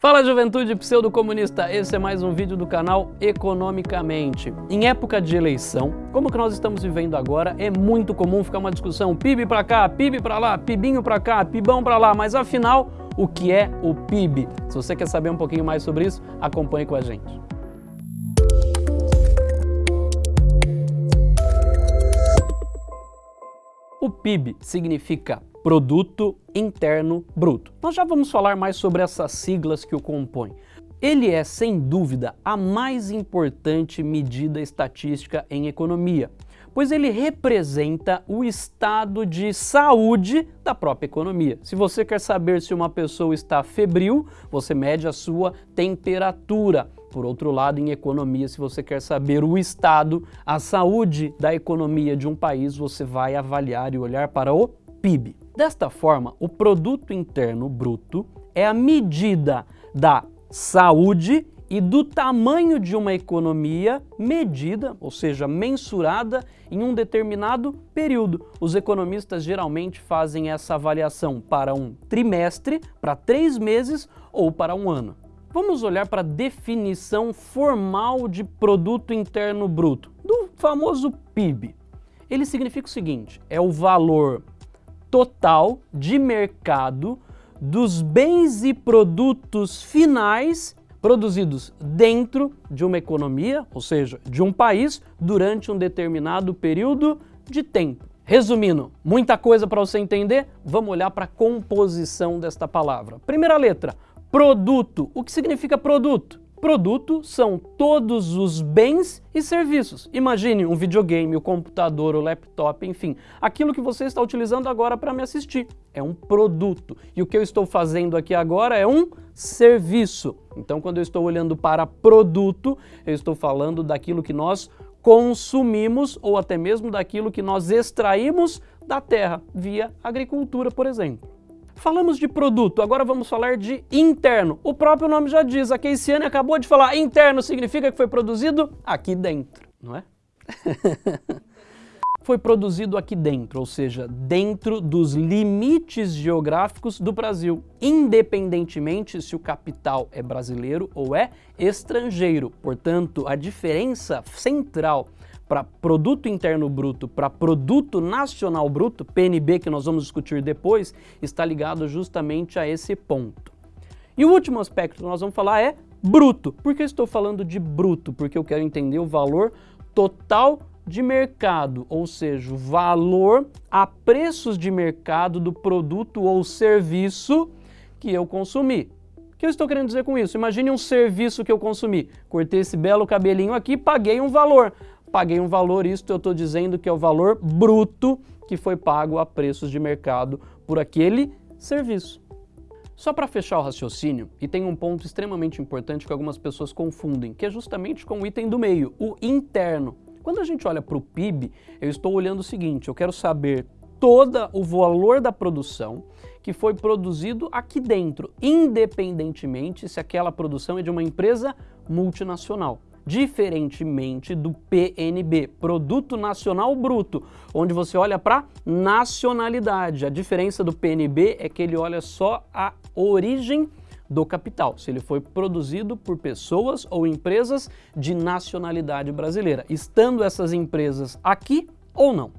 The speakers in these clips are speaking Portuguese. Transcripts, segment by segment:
Fala juventude pseudo-comunista, esse é mais um vídeo do canal Economicamente. Em época de eleição, como que nós estamos vivendo agora, é muito comum ficar uma discussão PIB para cá, PIB para lá, PIBinho para cá, PIBão para lá, mas afinal, o que é o PIB? Se você quer saber um pouquinho mais sobre isso, acompanhe com a gente. O PIB significa Produto Interno Bruto. Nós já vamos falar mais sobre essas siglas que o compõem. Ele é, sem dúvida, a mais importante medida estatística em economia, pois ele representa o estado de saúde da própria economia. Se você quer saber se uma pessoa está febril, você mede a sua temperatura. Por outro lado, em economia, se você quer saber o estado, a saúde da economia de um país, você vai avaliar e olhar para o PIB. Desta forma, o Produto Interno Bruto é a medida da saúde e do tamanho de uma economia medida, ou seja, mensurada em um determinado período. Os economistas geralmente fazem essa avaliação para um trimestre, para três meses ou para um ano. Vamos olhar para a definição formal de Produto Interno Bruto, do famoso PIB. Ele significa o seguinte, é o valor total de mercado dos bens e produtos finais produzidos dentro de uma economia, ou seja, de um país, durante um determinado período de tempo. Resumindo, muita coisa para você entender, vamos olhar para a composição desta palavra. Primeira letra, produto. O que significa produto? Produto são todos os bens e serviços. Imagine um videogame, o computador, o laptop, enfim, aquilo que você está utilizando agora para me assistir. É um produto. E o que eu estou fazendo aqui agora é um serviço. Então, quando eu estou olhando para produto, eu estou falando daquilo que nós consumimos ou até mesmo daquilo que nós extraímos da terra via agricultura, por exemplo. Falamos de produto, agora vamos falar de interno. O próprio nome já diz, a Keisiane acabou de falar, interno significa que foi produzido aqui dentro, não é? foi produzido aqui dentro, ou seja, dentro dos limites geográficos do Brasil, independentemente se o capital é brasileiro ou é estrangeiro. Portanto, a diferença central para produto interno bruto para produto nacional bruto, PNB que nós vamos discutir depois, está ligado justamente a esse ponto. E o último aspecto que nós vamos falar é bruto. Por que estou falando de bruto? Porque eu quero entender o valor total de mercado, ou seja, o valor a preços de mercado do produto ou serviço que eu consumi. O que eu estou querendo dizer com isso? Imagine um serviço que eu consumi. Cortei esse belo cabelinho aqui, paguei um valor paguei um valor, isto eu estou dizendo que é o valor bruto que foi pago a preços de mercado por aquele serviço. Só para fechar o raciocínio, e tem um ponto extremamente importante que algumas pessoas confundem, que é justamente com o item do meio, o interno. Quando a gente olha para o PIB, eu estou olhando o seguinte, eu quero saber todo o valor da produção que foi produzido aqui dentro, independentemente se aquela produção é de uma empresa multinacional diferentemente do PNB, Produto Nacional Bruto, onde você olha para nacionalidade. A diferença do PNB é que ele olha só a origem do capital, se ele foi produzido por pessoas ou empresas de nacionalidade brasileira, estando essas empresas aqui ou não.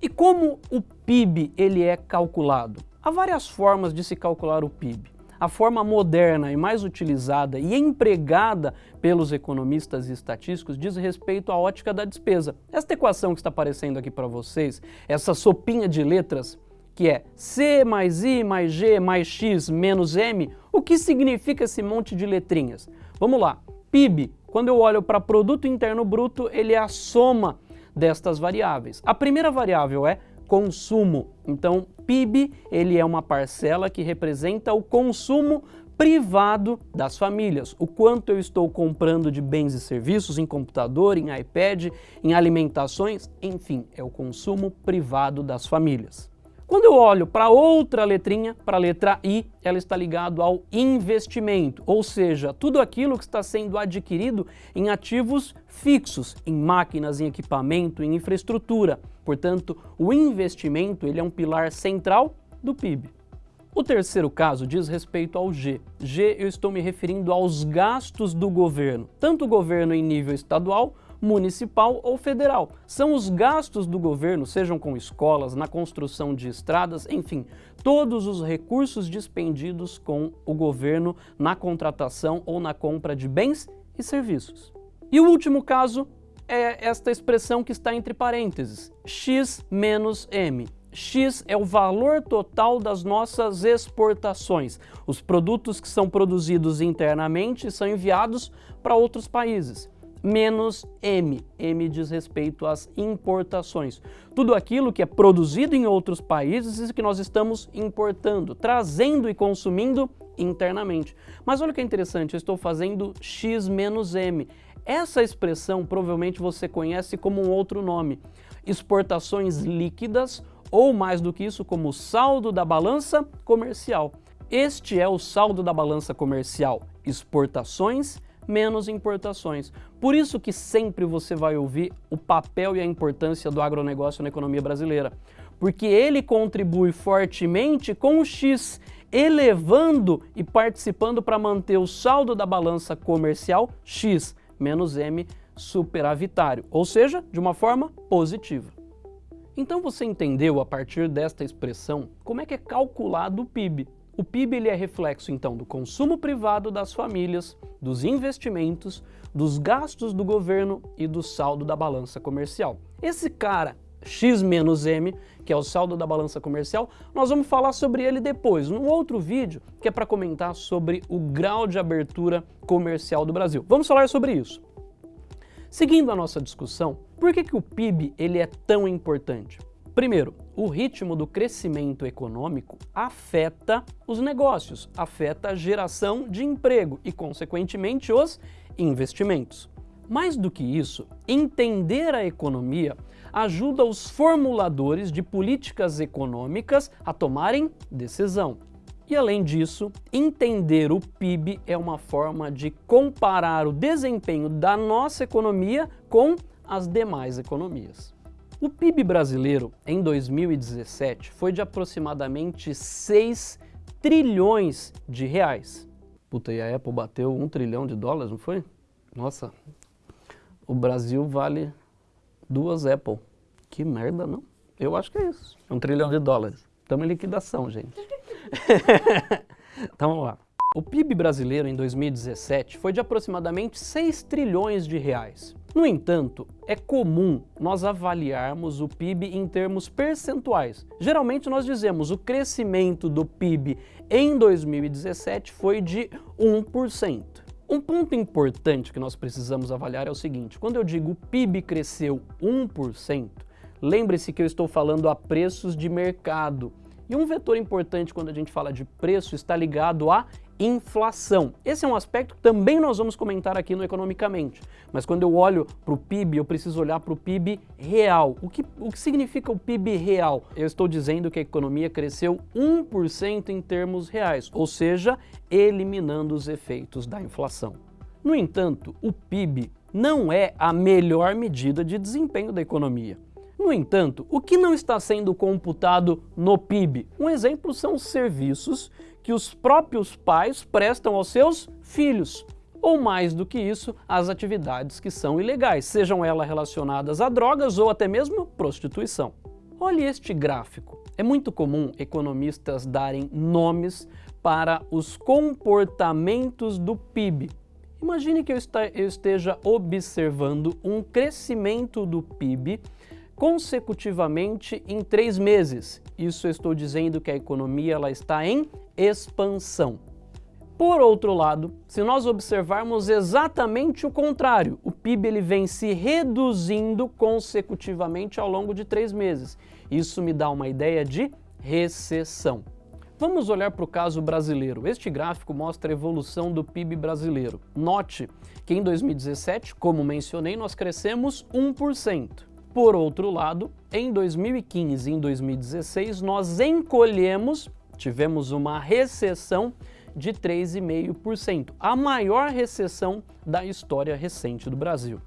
E como o PIB ele é calculado? Há várias formas de se calcular o PIB a forma moderna e mais utilizada e empregada pelos economistas e estatísticos diz respeito à ótica da despesa. Esta equação que está aparecendo aqui para vocês, essa sopinha de letras, que é C mais I mais G mais X menos M, o que significa esse monte de letrinhas? Vamos lá, PIB, quando eu olho para Produto Interno Bruto, ele é a soma destas variáveis. A primeira variável é consumo. Então, PIB ele é uma parcela que representa o consumo privado das famílias. O quanto eu estou comprando de bens e serviços em computador, em iPad, em alimentações, enfim, é o consumo privado das famílias. Quando eu olho para outra letrinha, para a letra I, ela está ligada ao investimento, ou seja, tudo aquilo que está sendo adquirido em ativos fixos, em máquinas, em equipamento, em infraestrutura. Portanto, o investimento ele é um pilar central do PIB. O terceiro caso diz respeito ao G. G eu estou me referindo aos gastos do governo, tanto o governo em nível estadual, municipal ou federal. São os gastos do governo, sejam com escolas, na construção de estradas, enfim, todos os recursos dispendidos com o governo na contratação ou na compra de bens e serviços. E o último caso é esta expressão que está entre parênteses, x menos m. X é o valor total das nossas exportações, os produtos que são produzidos internamente e são enviados para outros países. Menos M, M diz respeito às importações. Tudo aquilo que é produzido em outros países e que nós estamos importando, trazendo e consumindo internamente. Mas olha que interessante, eu estou fazendo X menos M. Essa expressão provavelmente você conhece como um outro nome, exportações líquidas ou mais do que isso como saldo da balança comercial. Este é o saldo da balança comercial, exportações menos importações. Por isso que sempre você vai ouvir o papel e a importância do agronegócio na economia brasileira, porque ele contribui fortemente com o X, elevando e participando para manter o saldo da balança comercial X menos M superavitário, ou seja, de uma forma positiva. Então você entendeu a partir desta expressão como é que é calculado o PIB. O PIB ele é reflexo então do consumo privado das famílias, dos investimentos, dos gastos do governo e do saldo da balança comercial. Esse cara, X menos M, que é o saldo da balança comercial, nós vamos falar sobre ele depois, num outro vídeo, que é para comentar sobre o grau de abertura comercial do Brasil. Vamos falar sobre isso. Seguindo a nossa discussão, por que, que o PIB ele é tão importante? Primeiro, o ritmo do crescimento econômico afeta os negócios, afeta a geração de emprego e, consequentemente, os investimentos. Mais do que isso, entender a economia ajuda os formuladores de políticas econômicas a tomarem decisão. E além disso, entender o PIB é uma forma de comparar o desempenho da nossa economia com as demais economias. O PIB brasileiro em 2017 foi de aproximadamente 6 trilhões de reais. Puta, e a Apple bateu 1 trilhão de dólares, não foi? Nossa, o Brasil vale duas Apple. Que merda, não? Eu acho que é isso. Um trilhão de dólares. Estamos em liquidação, gente. então vamos lá. O PIB brasileiro em 2017 foi de aproximadamente 6 trilhões de reais. No entanto, é comum nós avaliarmos o PIB em termos percentuais. Geralmente nós dizemos o crescimento do PIB em 2017 foi de 1%. Um ponto importante que nós precisamos avaliar é o seguinte, quando eu digo PIB cresceu 1%, lembre-se que eu estou falando a preços de mercado. E um vetor importante quando a gente fala de preço está ligado à inflação. Esse é um aspecto que também nós vamos comentar aqui no Economicamente. Mas quando eu olho para o PIB, eu preciso olhar para o PIB real. O que, o que significa o PIB real? Eu estou dizendo que a economia cresceu 1% em termos reais, ou seja, eliminando os efeitos da inflação. No entanto, o PIB não é a melhor medida de desempenho da economia. No entanto, o que não está sendo computado no PIB? Um exemplo são os serviços que os próprios pais prestam aos seus filhos, ou mais do que isso, as atividades que são ilegais, sejam elas relacionadas a drogas ou até mesmo prostituição. Olhe este gráfico. É muito comum economistas darem nomes para os comportamentos do PIB. Imagine que eu esteja observando um crescimento do PIB consecutivamente em três meses. Isso estou dizendo que a economia ela está em expansão. Por outro lado, se nós observarmos exatamente o contrário, o PIB ele vem se reduzindo consecutivamente ao longo de três meses. Isso me dá uma ideia de recessão. Vamos olhar para o caso brasileiro. Este gráfico mostra a evolução do PIB brasileiro. Note que em 2017, como mencionei, nós crescemos 1%. Por outro lado, em 2015 e em 2016, nós encolhemos, tivemos uma recessão de 3,5%, a maior recessão da história recente do Brasil.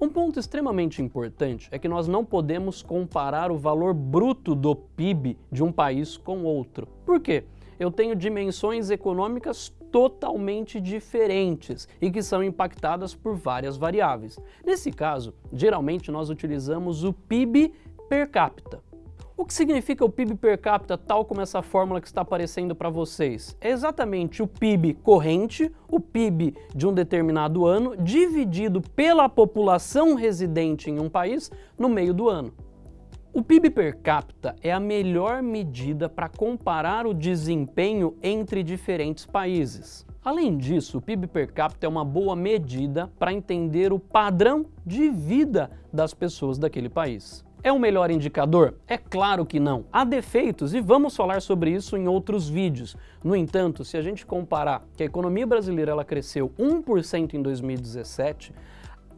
Um ponto extremamente importante é que nós não podemos comparar o valor bruto do PIB de um país com outro. Por quê? Eu tenho dimensões econômicas totalmente diferentes e que são impactadas por várias variáveis. Nesse caso, geralmente nós utilizamos o PIB per capita. O que significa o PIB per capita, tal como essa fórmula que está aparecendo para vocês? É exatamente o PIB corrente, o PIB de um determinado ano, dividido pela população residente em um país no meio do ano. O PIB per capita é a melhor medida para comparar o desempenho entre diferentes países. Além disso, o PIB per capita é uma boa medida para entender o padrão de vida das pessoas daquele país. É o melhor indicador? É claro que não. Há defeitos e vamos falar sobre isso em outros vídeos. No entanto, se a gente comparar que a economia brasileira ela cresceu 1% em 2017,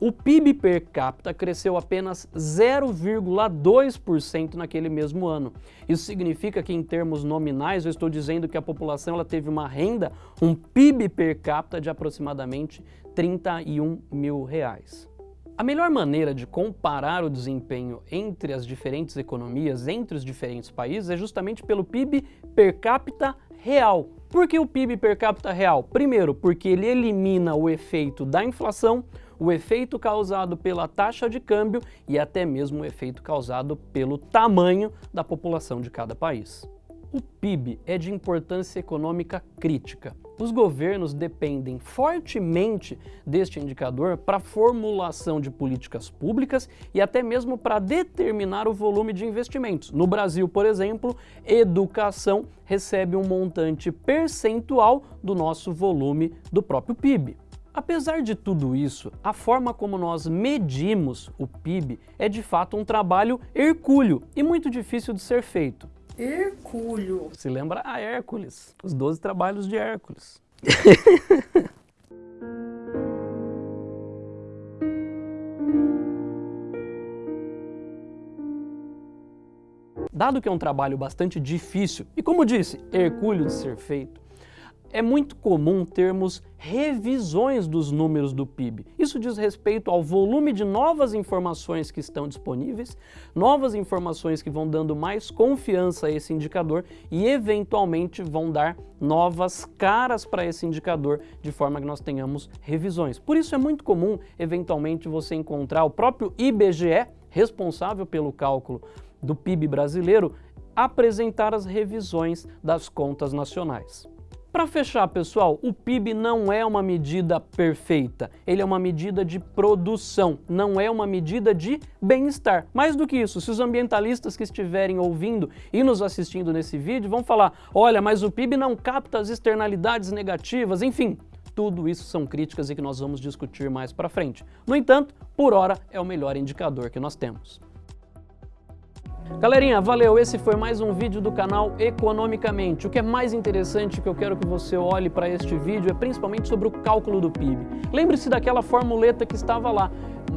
o PIB per capita cresceu apenas 0,2% naquele mesmo ano. Isso significa que em termos nominais eu estou dizendo que a população ela teve uma renda, um PIB per capita de aproximadamente 31 mil reais. A melhor maneira de comparar o desempenho entre as diferentes economias, entre os diferentes países, é justamente pelo PIB per capita real. Por que o PIB per capita real? Primeiro, porque ele elimina o efeito da inflação, o efeito causado pela taxa de câmbio e até mesmo o efeito causado pelo tamanho da população de cada país. O PIB é de importância econômica crítica. Os governos dependem fortemente deste indicador para a formulação de políticas públicas e até mesmo para determinar o volume de investimentos. No Brasil, por exemplo, educação recebe um montante percentual do nosso volume do próprio PIB. Apesar de tudo isso, a forma como nós medimos o PIB é de fato um trabalho hercúleo e muito difícil de ser feito. Hercúleo. Se lembra a Hércules, os 12 trabalhos de Hércules. Dado que é um trabalho bastante difícil e, como disse, hercúleo de ser feito, é muito comum termos revisões dos números do PIB. Isso diz respeito ao volume de novas informações que estão disponíveis, novas informações que vão dando mais confiança a esse indicador e eventualmente vão dar novas caras para esse indicador de forma que nós tenhamos revisões. Por isso é muito comum eventualmente você encontrar o próprio IBGE, responsável pelo cálculo do PIB brasileiro, apresentar as revisões das contas nacionais. Para fechar, pessoal, o PIB não é uma medida perfeita, ele é uma medida de produção, não é uma medida de bem-estar. Mais do que isso, se os ambientalistas que estiverem ouvindo e nos assistindo nesse vídeo vão falar, olha, mas o PIB não capta as externalidades negativas, enfim, tudo isso são críticas e que nós vamos discutir mais para frente. No entanto, por hora é o melhor indicador que nós temos. Galerinha, valeu! Esse foi mais um vídeo do canal Economicamente. O que é mais interessante que eu quero que você olhe para este vídeo é principalmente sobre o cálculo do PIB. Lembre-se daquela formuleta que estava lá.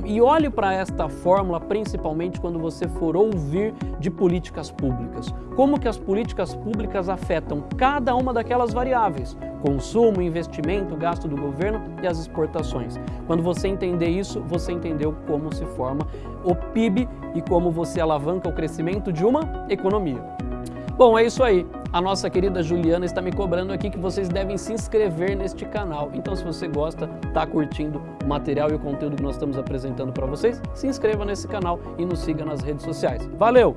E olhe para esta fórmula principalmente quando você for ouvir de políticas públicas. Como que as políticas públicas afetam cada uma daquelas variáveis, consumo, investimento, gasto do governo e as exportações. Quando você entender isso, você entendeu como se forma o PIB e como você alavanca o crescimento de uma economia. Bom, é isso aí. A nossa querida Juliana está me cobrando aqui que vocês devem se inscrever neste canal. Então, se você gosta, está curtindo o material e o conteúdo que nós estamos apresentando para vocês, se inscreva nesse canal e nos siga nas redes sociais. Valeu!